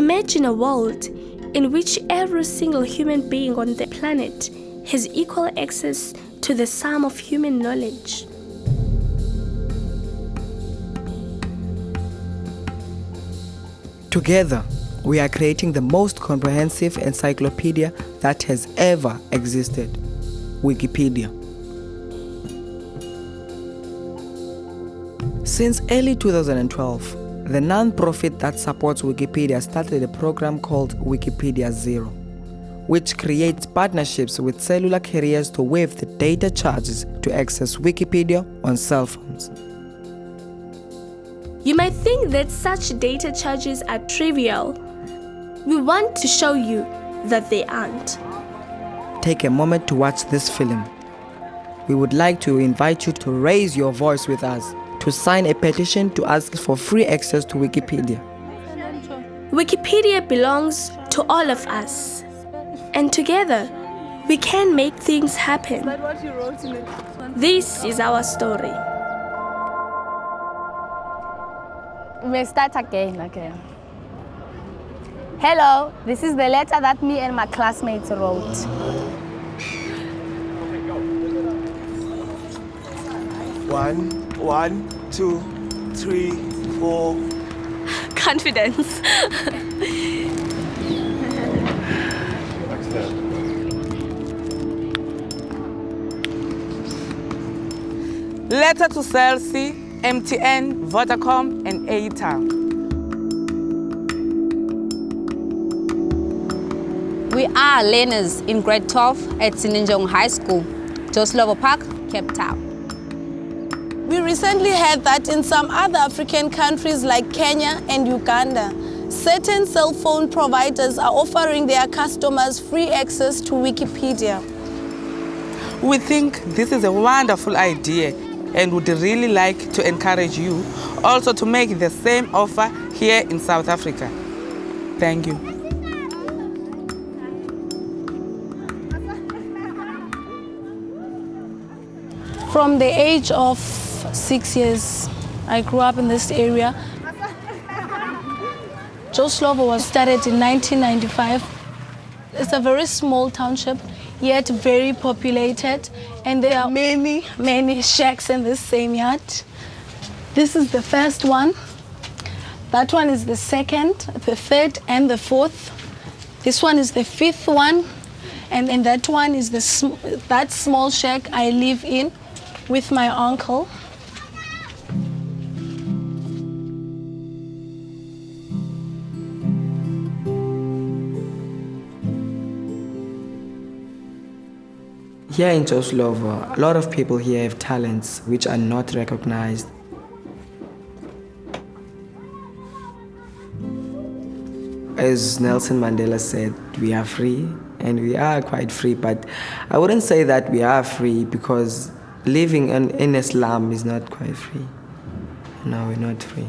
Imagine a world in which every single human being on the planet has equal access to the sum of human knowledge. Together, we are creating the most comprehensive encyclopedia that has ever existed Wikipedia. Since early 2012, the non-profit that supports Wikipedia started a program called Wikipedia Zero, which creates partnerships with cellular carriers to waive the data charges to access Wikipedia on cell phones. You might think that such data charges are trivial. We want to show you that they aren't. Take a moment to watch this film. We would like to invite you to raise your voice with us to sign a petition to ask for free access to Wikipedia. Wikipedia belongs to all of us. And together, we can make things happen. This is our story. We start again, again. Hello, this is the letter that me and my classmates wrote. One, one, two, three, four. Confidence. Letter to Cell C, MTN, Vodacom, and Airtel. We are learners in grade 12 at Sinenjongo High School, Joe Slovo Park, Cape Town. We recently heard that in some other African countries like Kenya and Uganda, certain cell phone providers are offering their customers free access to Wikipedia. We think this is a wonderful idea and would really like to encourage you also to make the same offer here in South Africa. Thank you. From the age of six years, I grew up in this area. Joe Slovo was started in 1995. It's a very small township, yet very populated, and there are many, many shacks in this same yard. This is the first one. That one is the second, the third, and the fourth. This one is the fifth one, and then that one is the sm that small shack I live in with my uncle. Here in Joe Slovo, a lot of people here have talents which are not recognized. As Nelson Mandela said, we are free and we are quite free, but I wouldn't say that we are free because living in, in a slum is not quite free. No, we're not free.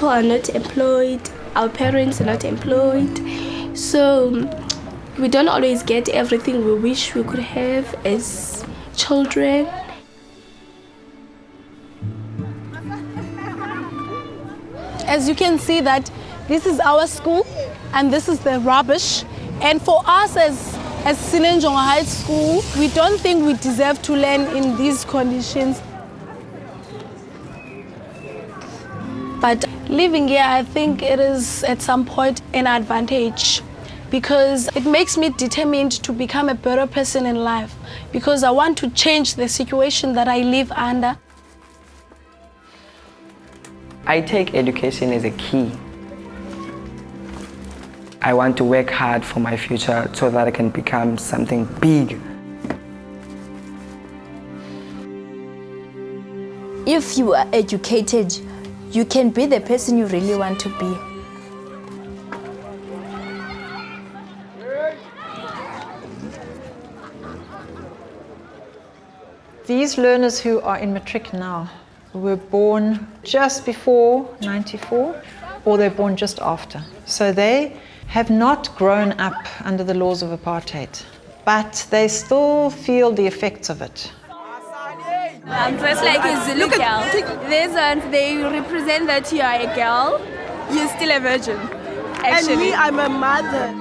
People are not employed, our parents are not employed, so we don't always get everything we wish we could have as children. As you can see that this is our school and this is the rubbish. And for us as, as Sinenjongo High School, we don't think we deserve to learn in these conditions. But living here, I think it is at some point an advantage because it makes me determined to become a better person in life because I want to change the situation that I live under. I take education as a key. I want to work hard for my future so that I can become something big. If you are educated, you can be the person you really want to be. These learners who are in matric now were born just before 94 or they're born just after. So they have not grown up under the laws of apartheid, but they still feel the effects of it. Um, I'm dressed like a Zulu girl. These ones, they represent that you are a girl, you're still a virgin. Actually. And me, I'm a mother.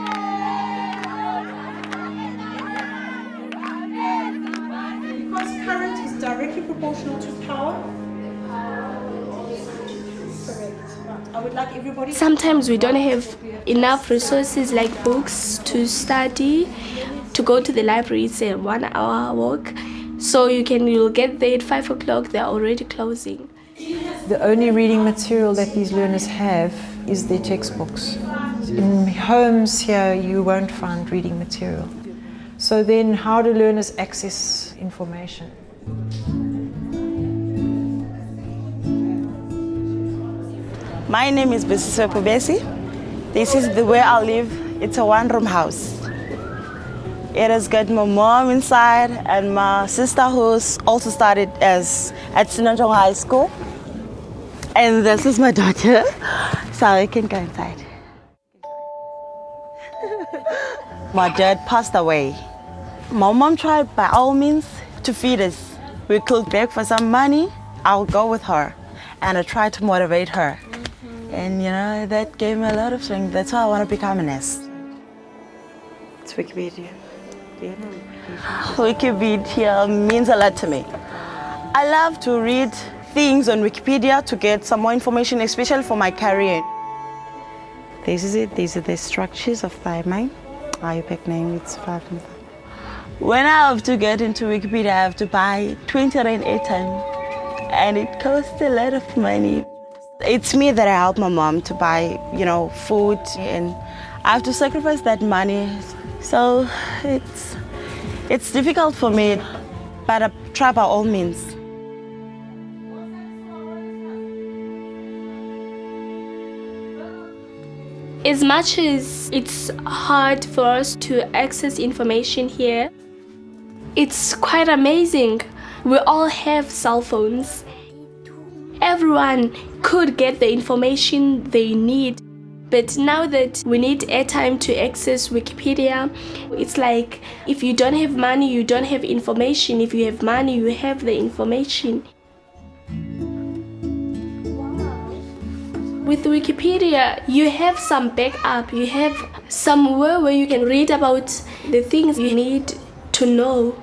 Because current is directly proportional to power. Correct. I would like everybody. Sometimes we don't have enough resources like books to study. To go to the library, it's a one hour walk. So you can you'll get there at five o'clock, they're already closing. The only reading material that these learners have is their textbooks. In homes here, you won't find reading material. So then, how do learners access information? My name is Besiswe Pubesi. This is the way I live. It's a one-room house. It has got my mom inside and my sister who's also started as at Sinenjongo High School. And this is my daughter, so you can go inside. my dad passed away. My mom tried by all means to feed us. We could beg for some money. I'll go with her. And I tried to motivate her. And you know, that gave me a lot of strength. That's why I want to become a nurse. It's Wikipedia. Mm-hmm. Wikipedia means a lot to me. I love to read things on Wikipedia to get some more information, especially for my career. This is it. These are the structures of thymine. IUPAC name, it's five and five. When I have to get into Wikipedia, I have to buy 20 rand airtime, and it costs a lot of money. It's me that I help my mom to buy, you know, food, and I have to sacrifice that money. So it's it's difficult for me, but I try by all means. As much as it's hard for us to access information here, it's quite amazing. We all have cell phones. Everyone could get the information they need. But now that we need airtime to access Wikipedia, it's like if you don't have money, you don't have information. If you have money, you have the information. With Wikipedia, you have some backup, you have somewhere where you can read about the things you need to know.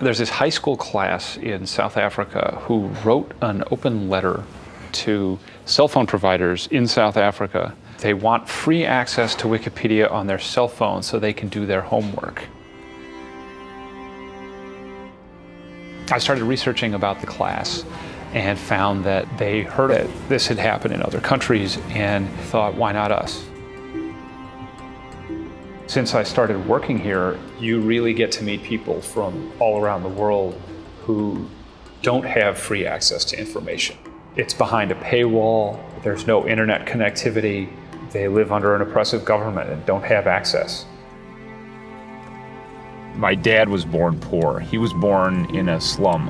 There's this high school class in South Africa who wrote an open letter to cell phone providers in South Africa. They want free access to Wikipedia on their cell phone so they can do their homework. I started researching about the class and found that they heard that this had happened in other countries and thought, why not us? Since I started working here, you really get to meet people from all around the world who don't have free access to information. It's behind a paywall, there's no internet connectivity, they live under an oppressive government and don't have access. My dad was born poor. He was born in a slum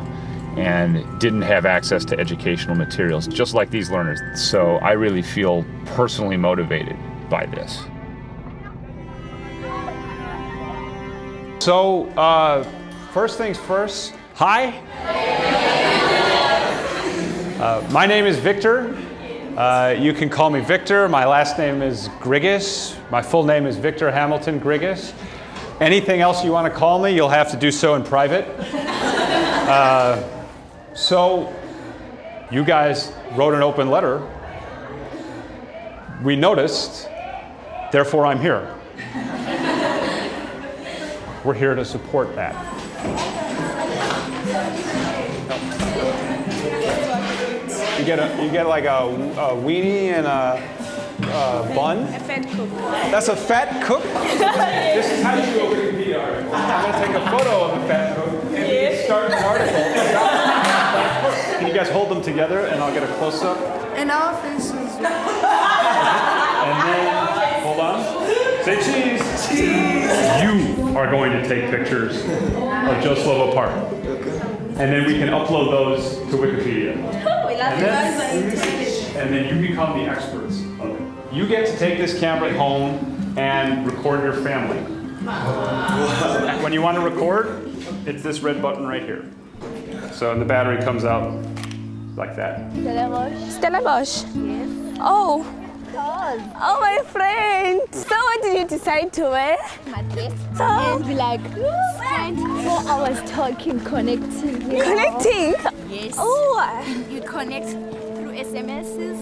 and didn't have access to educational materials, just like these learners. So I really feel personally motivated by this. So, uh, first things first, hi. Uh, my name is Victor. Uh, you can call me Victor. My last name is Grigas. My full name is Victor Hamilton Grigas. Anything else you want to call me, you'll have to do so in private. Uh, so, you guys wrote an open letter. We noticed, therefore I'm here. We're here to support that. You get a, you get like a, a weenie and a, a bun. A fat cook. That's a fat cook. this is how you do a Wikipedia article. I'm gonna take a photo of a fat cook and we can start an article. Can you guys hold them together and I'll get a close up? And our faces. And then, hold on. Say cheese. Cheese. You are going to take pictures of Joe Slovo Park. And then we can upload those to Wikipedia. And then, and then you become the experts. You get to take this camera home and record your family. When you want to record, it's this red button right here. So the battery comes out like that. Stellenbosch. Yes. Oh. Oh, my friend. So what did you decide to wear? My dress. So? And be like, spend four hours talking, connecting. you know? Connecting? Yes. Oh. You, you connect through SMSs.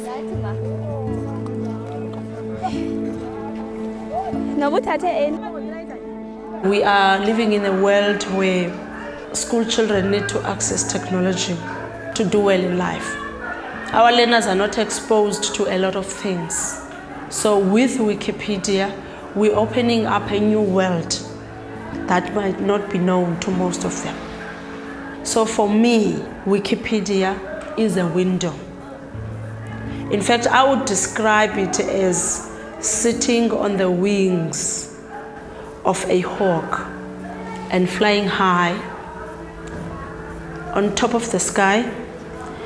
We are living in a world where school children need to access technology to do well in life. Our learners are not exposed to a lot of things. So with Wikipedia, we're opening up a new world that might not be known to most of them. So for me, Wikipedia is a window. In fact, I would describe it as sitting on the wings of a hawk and flying high on top of the sky,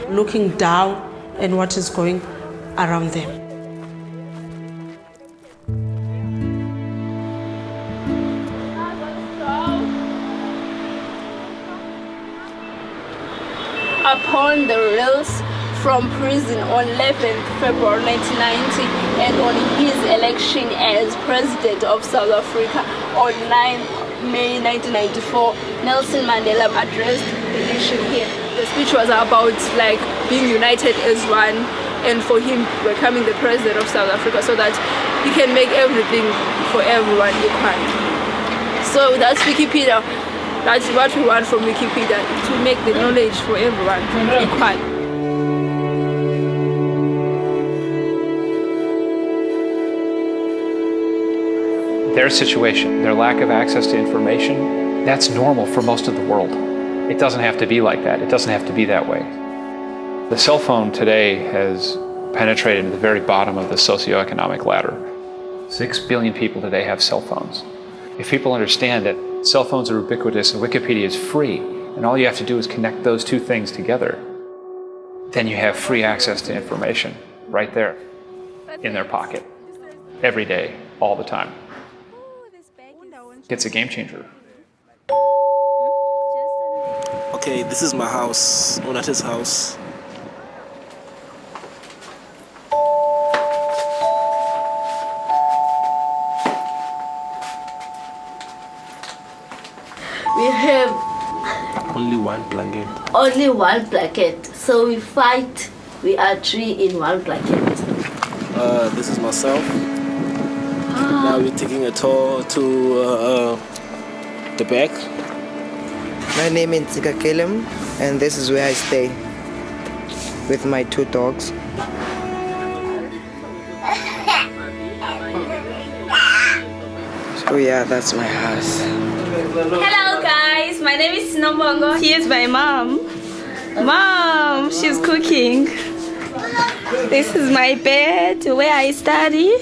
looking down at what is going around them. upon the release from prison on 11th February 1990 and on his election as president of South Africa on 9th May 1994, Nelson Mandela addressed the nation here. The speech was about like being united as one and for him becoming the president of South Africa so that he can make everything for everyone equal. So that's Wikipedia. That's what we want from Wikipedia, to make the knowledge for everyone equal. Their situation, their lack of access to information, that's normal for most of the world. It doesn't have to be like that. It doesn't have to be that way. The cell phone today has penetrated to the very bottom of the socioeconomic ladder. Six billion people today have cell phones. If people understand that cell phones are ubiquitous and Wikipedia is free, and all you have to do is connect those two things together, then you have free access to information right there in their pocket, every day, all the time. It's a game changer. Okay, this is my house, Onata's house. We have Only one blanket. only one blanket, so we fight. We are three in one blanket. Uh, this is myself. Now we're taking a tour to uh, uh, the back. My name is Tika Kelem, and this is where I stay with my two dogs. So yeah, that's my house. Hello guys, my name is Sinombongo. Here's my mom. Mom, she's cooking. This is my bed where I study.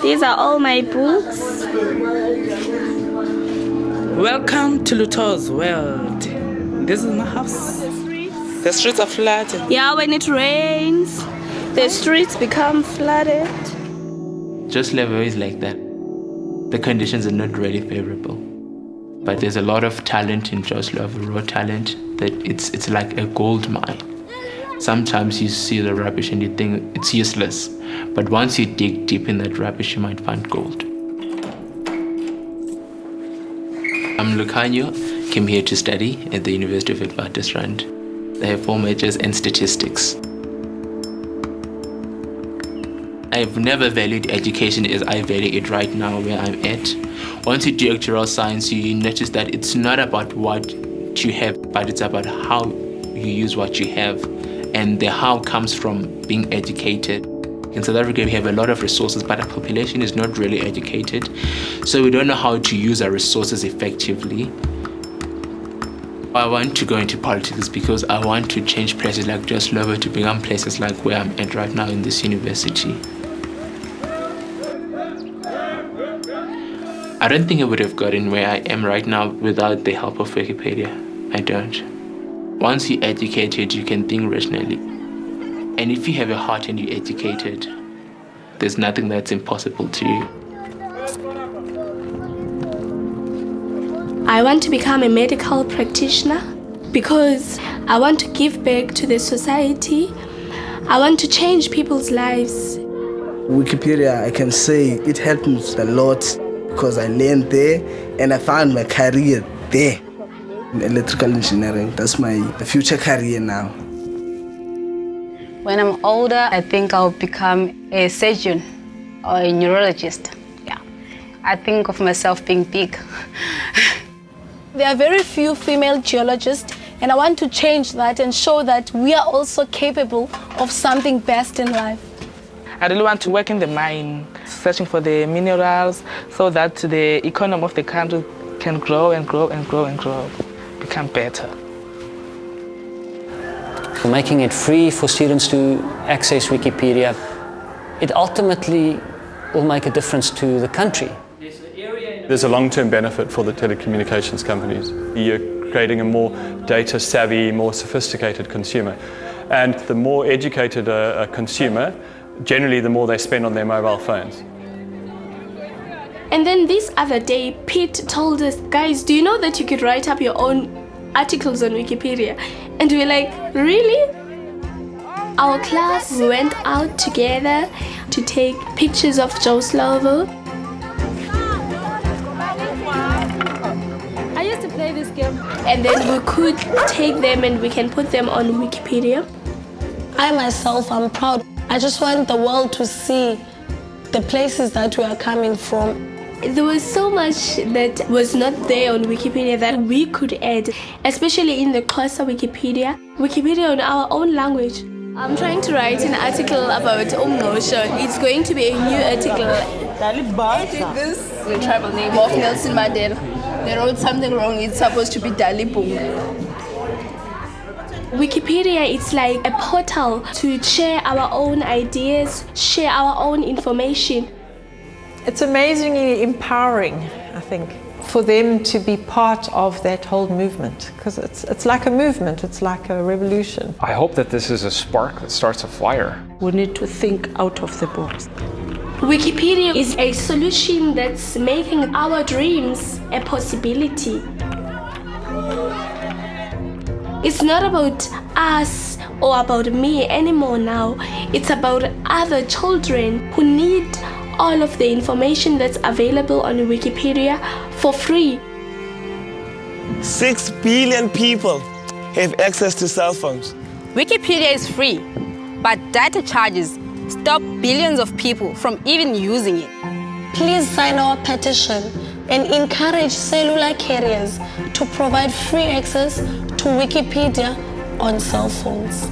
These are all my books. Welcome to Luto's world. This is my house. The streets are flooded. Yeah, when it rains, the streets become flooded. Just level is like that. The conditions are not really favorable. But there's a lot of talent in Joe Slovo, raw talent, that it's it's like a gold mine. Sometimes you see the rubbish and you think it's useless. But once you dig deep in that rubbish, you might find gold. I'm Lucanio, came here to study at the University of Witwatersrand. I have four majors in statistics. I've never valued education as I value it right now where I'm at. Once you do actuarial science, you notice that it's not about what you have, but it's about how you use what you have. And the how comes from being educated. In South Africa, we have a lot of resources, but our population is not really educated. So we don't know how to use our resources effectively. I want to go into politics because I want to change places like Joe Slovo to become places like where I'm at right now in this university. I don't think I would have gotten where I am right now without the help of Wikipedia. I don't. Once you're educated, you can think rationally. And if you have a heart and you're educated, there's nothing that's impossible to you. I want to become a medical practitioner because I want to give back to the society. I want to change people's lives. Wikipedia, I can say it helped me a lot because I learned there and I found my career there in electrical engineering. That's my future career now. When I'm older, I think I'll become a surgeon or a neurologist. Yeah. I think of myself being big. there are very few female geologists and I want to change that and show that we are also capable of something best in life. I really want to work in the mine, searching for the minerals so that the economy of the country can grow and grow and grow and grow, become better. Making it free for students to access Wikipedia, it ultimately will make a difference to the country. There's a long-term benefit for the telecommunications companies. You're creating a more data-savvy, more sophisticated consumer. And the more educated a, a consumer, generally the more they spend on their mobile phones. And then this other day, Pete told us, guys, do you know that you could write up your own articles on Wikipedia? And we we're like, really? Our class went out together to take pictures of Joe Slovo. I used to play this game. And then we could take them and we can put them on Wikipedia. I myself, I'm proud. I just want the world to see the places that we are coming from. There was so much that was not there on Wikipedia that we could add, especially in the Xhosa Wikipedia, Wikipedia in our own language. I'm trying to write an article about Umngqosho. It's going to be a new article. This is the tribal name of Nelson Mandela. They wrote something wrong. It's supposed to be Dalibunga. Wikipedia is like a portal to share our own ideas, share our own information. It's amazingly empowering, I think, for them to be part of that whole movement because it's, it's like a movement, it's like a revolution. I hope that this is a spark that starts a fire. We need to think out of the box. Wikipedia is a solution that's making our dreams a possibility. It's not about us or about me anymore now. It's about other children who need all of the information that's available on Wikipedia for free. Six billion people have access to cell phones. Wikipedia is free, but data charges stop billions of people from even using it. Please sign our petition and encourage cellular carriers to provide free access to Wikipedia on cell phones.